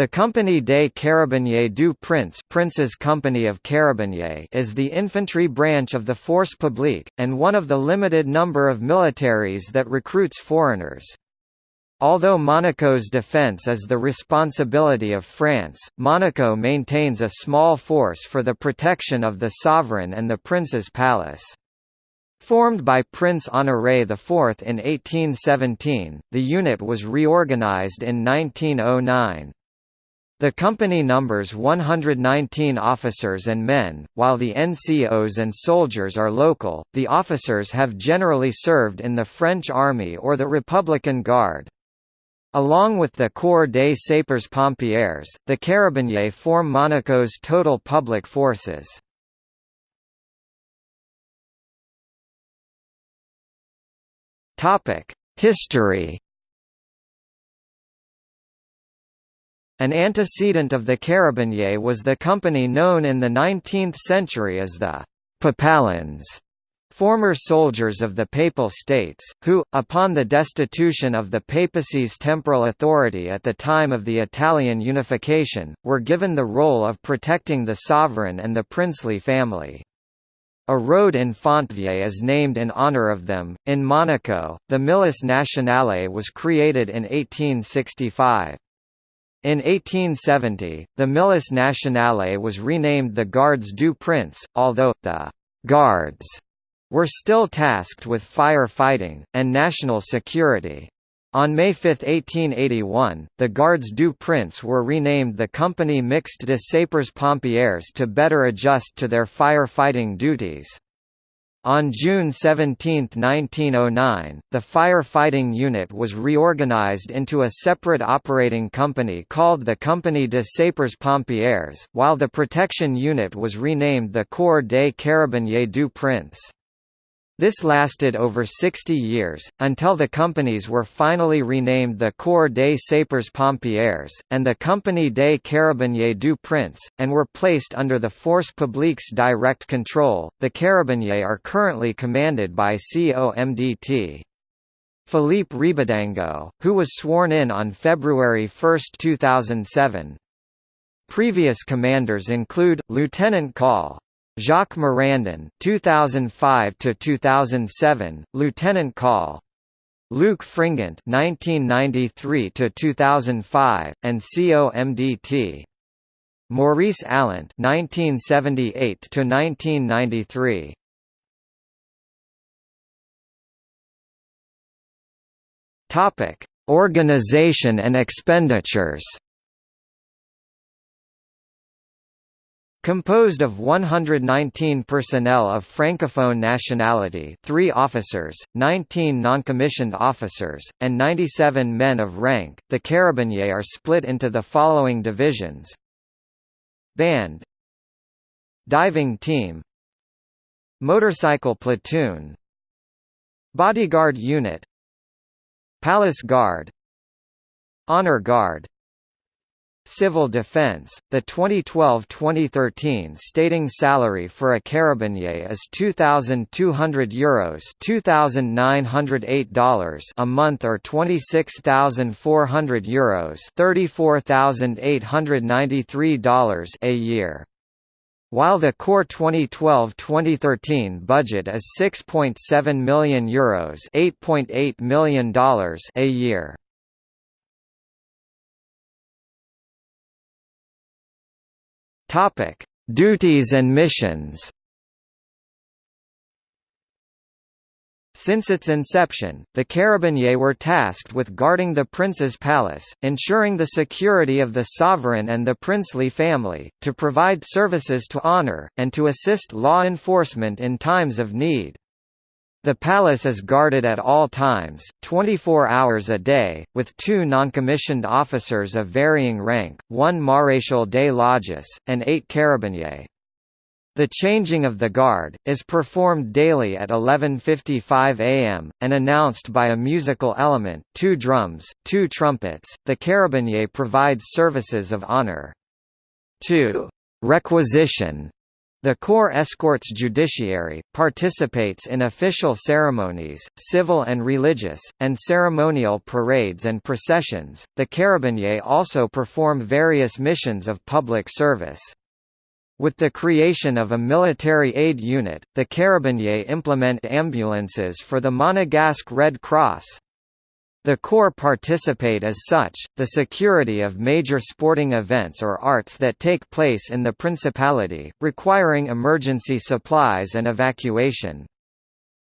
The Compagnie des Carabiniers du Prince Prince's Company of Carabiniers is the infantry branch of the Force Publique, and one of the limited number of militaries that recruits foreigners. Although Monaco's defence is the responsibility of France, Monaco maintains a small force for the protection of the sovereign and the prince's palace. Formed by Prince Honoré IV in 1817, the unit was reorganized in 1909. The company numbers 119 officers and men, while the NCOs and soldiers are local. The officers have generally served in the French Army or the Republican Guard. Along with the Corps des Sapeurs-Pompiers, the Carabiniers form Monaco's total public forces. History An antecedent of the Carabiniers was the company known in the 19th century as the Papalins, former soldiers of the Papal States, who, upon the destitution of the papacy's temporal authority at the time of the Italian unification, were given the role of protecting the sovereign and the princely family. A road in Fontvieille is named in honor of them. In Monaco, the Milice Nationale was created in 1865. In 1870, the Milice Nationale was renamed the Gardes du Prince, although, the «guards» were still tasked with fire fighting, and national security. On May 5, 1881, the Gardes du Prince were renamed the Compagnie Mixte de Sapeurs Pompiers to better adjust to their fire-fighting duties. On June 17, 1909, the fire-fighting unit was reorganized into a separate operating company called the Compagnie de Sapeurs Pompiers, while the protection unit was renamed the Corps des Carabiniers du Prince. This lasted over 60 years, until the companies were finally renamed the Corps des Sapeurs Pompiers, and the Compagnie des Carabiniers du Prince, and were placed under the Force Publique's direct control. The Carabiniers are currently commanded by COMDT. Philippe Rebaudengo, who was sworn in on February 1, 2007. Previous commanders include, Lieutenant Col. Jacques Morandin 2005 to 2007 Lieutenant Col. Luke Fringant 1993 to 2005 and COMDT Maurice Allant 1978 to 1993 Topic Organization and expenditures Composed of 119 personnel of francophone nationality 3 officers, 19 non-commissioned officers, and 97 men of rank, the Carabiniers are split into the following divisions. Band. Diving Team. Motorcycle Platoon. Bodyguard Unit. Palace Guard. Honor Guard Civil Defense, the 2012-2013 stating salary for a carabinier is €2,200 Euros $2,908 a month or €26,400 Euros $34,893 a year. While the core 2012-2013 budget is €6.7 million Euros $8.8 million a year. Topic: Duties and missions. Since its inception, the Carabiniers were tasked with guarding the prince's palace, ensuring the security of the sovereign and the princely family, to provide services to honor, and to assist law enforcement in times of need. The palace is guarded at all times, 24 hours a day, with two noncommissioned officers of varying rank, one Maréchal des Logis, and eight carabiniers. The changing of the guard, is performed daily at 11.55 am, and announced by a musical element two drums, two trumpets. The carabinier provides services of honor. 2. Requisition The Corps escorts judiciary, participates in official ceremonies, civil and religious, and ceremonial parades and processions. The Carabiniers also perform various missions of public service. With the creation of a military aid unit, the Carabiniers implement ambulances for the Monegasque Red Cross. The Corps participate as such, the security of major sporting events or arts that take place in the Principality, requiring emergency supplies and evacuation.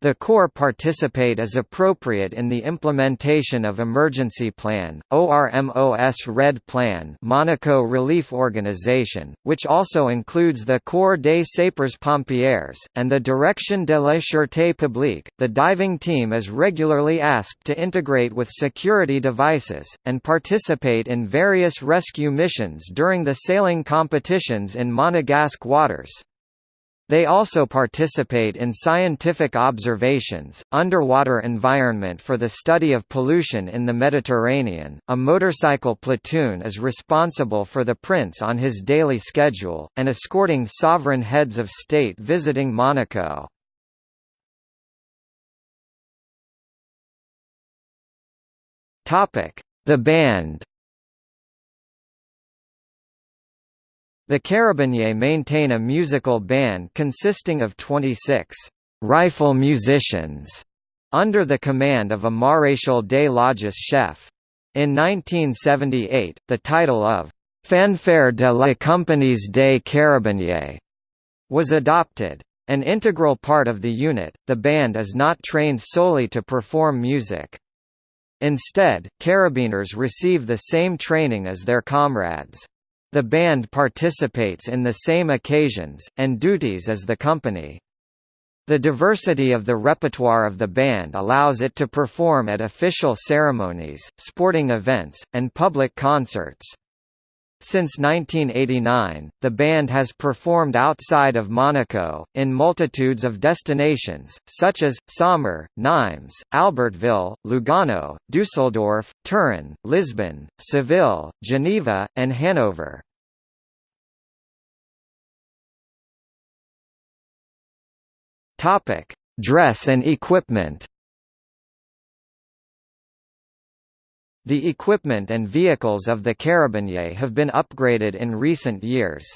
The Corps participate as appropriate in the implementation of Emergency Plan, ORMOS Red Plan Monaco Relief Organization, which also includes the Corps des Sapeurs-Pompiers, and the Direction de la Sûreté Publique. The diving team is regularly asked to integrate with security devices, and participate in various rescue missions during the sailing competitions in Monegasque waters. They also participate in scientific observations, underwater environment for the study of pollution in the Mediterranean. A motorcycle platoon is responsible for the prince on his daily schedule, and escorting sovereign heads of state visiting Monaco. The band The Carabiniers maintain a musical band consisting of 26 «rifle musicians» under the command of a Maréchal des Logis chef. In 1978, the title of «Fanfare de la Compagnies des Carabiniers» was adopted. An integral part of the unit, the band is not trained solely to perform music. Instead, carabiniers receive the same training as their comrades. The band participates in the same occasions, and duties as the company. The diversity of the repertoire of the band allows it to perform at official ceremonies, sporting events, and public concerts. Since 1989, the band has performed outside of Monaco, in multitudes of destinations, such as, Saumur, Nimes, Albertville, Lugano, Dusseldorf, Turin, Lisbon, Seville, Geneva, and Hanover. Dress and equipment The equipment and vehicles of the Carabiniers have been upgraded in recent years.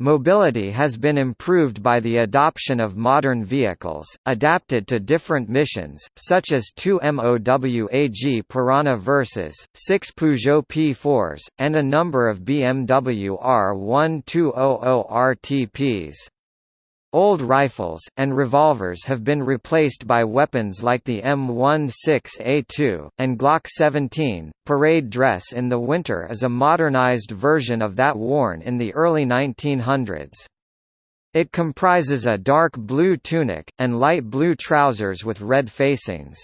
Mobility has been improved by the adoption of modern vehicles, adapted to different missions, such as two MOWAG Piranha Versas, six Peugeot P4s, and a number of BMW R1200 RTPs. Old rifles, and revolvers have been replaced by weapons like the M16A2, and Glock 17. Parade dress in the winter is a modernized version of that worn in the early 1900s. It comprises a dark blue tunic, and light blue trousers with red facings.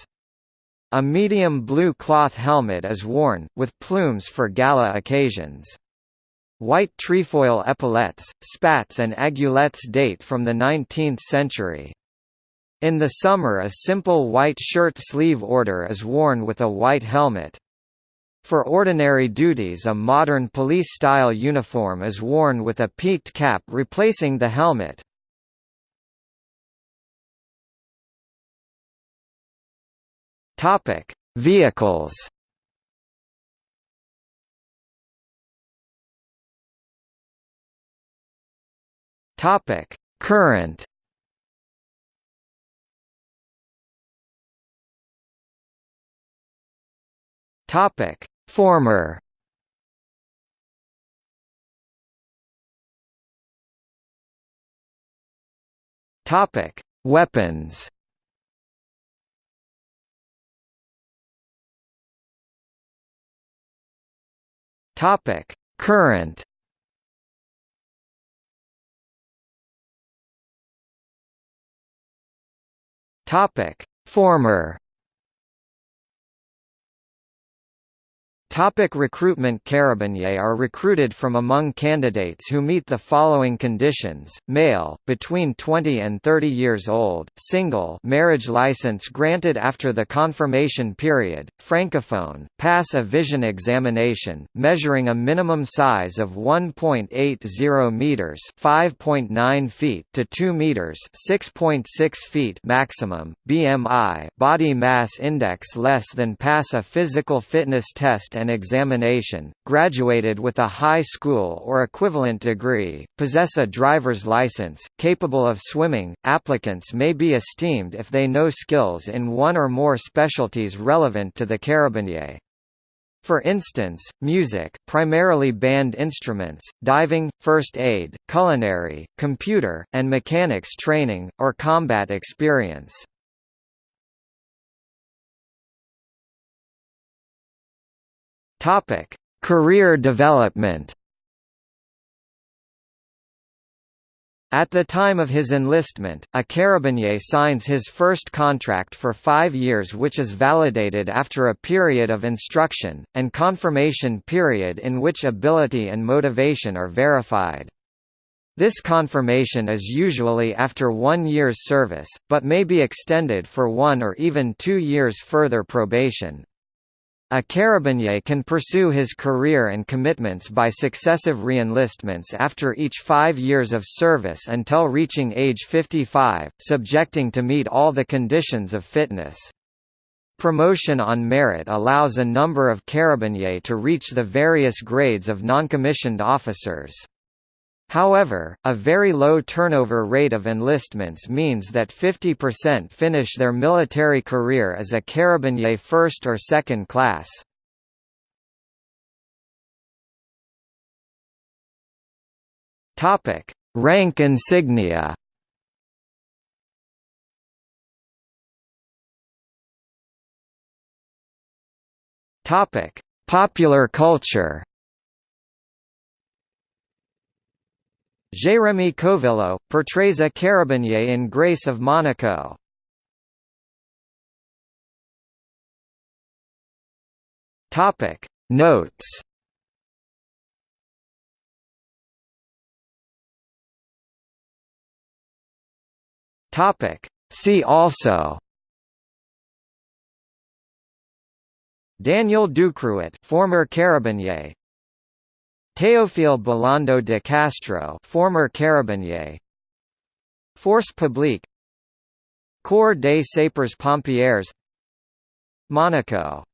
A medium blue cloth helmet is worn, with plumes for gala occasions. White trefoil epaulettes, spats and aiguillettes date from the 19th century. In the summer a simple white shirt sleeve order is worn with a white helmet. For ordinary duties a modern police-style uniform is worn with a peaked cap replacing the helmet. Vehicles Topic: Current. Topic: Former. Topic: Weapons. Topic: Current. Topic: Former. Topic recruitment Carabiniers are recruited from among candidates who meet the following conditions, male, between 20 and 30 years old, single marriage license granted after the confirmation period, francophone, pass a vision examination, measuring a minimum size of 1.80 metres 5.9 feet to 2 metres 6.6 feet maximum, BMI body mass index less than pass a physical fitness test and examination, graduated with a high school or equivalent degree, possess a driver's license, capable of swimming. Applicants may be esteemed if they know skills in one or more specialties relevant to the carabinier. For instance, music primarily band instruments, diving, first aid, culinary, computer, and mechanics training, or combat experience. Topic: Career development. At the time of his enlistment, a carabinier signs his first contract for five years which is validated after a period of instruction, and confirmation period in which ability and motivation are verified. This confirmation is usually after one year's service, but may be extended for one or even two years further probation. A carabinier can pursue his career and commitments by successive reenlistments after each five years of service until reaching age 55, subjecting to meet all the conditions of fitness. Promotion on merit allows a number of carabiniers to reach the various grades of noncommissioned officers. However, a very low turnover rate of enlistments means that 50% finish their military career as a carabinier first or second class. Topic: Rank insignia. Topic: Popular culture. Jérémy Covillo, portrays a carabinier in Grace of Monaco. Notes See also Daniel Ducruet former carabinier Théophile Bellando de Castro former carabinier. Force Publique. Corps des Sapeurs Pompiers. Monaco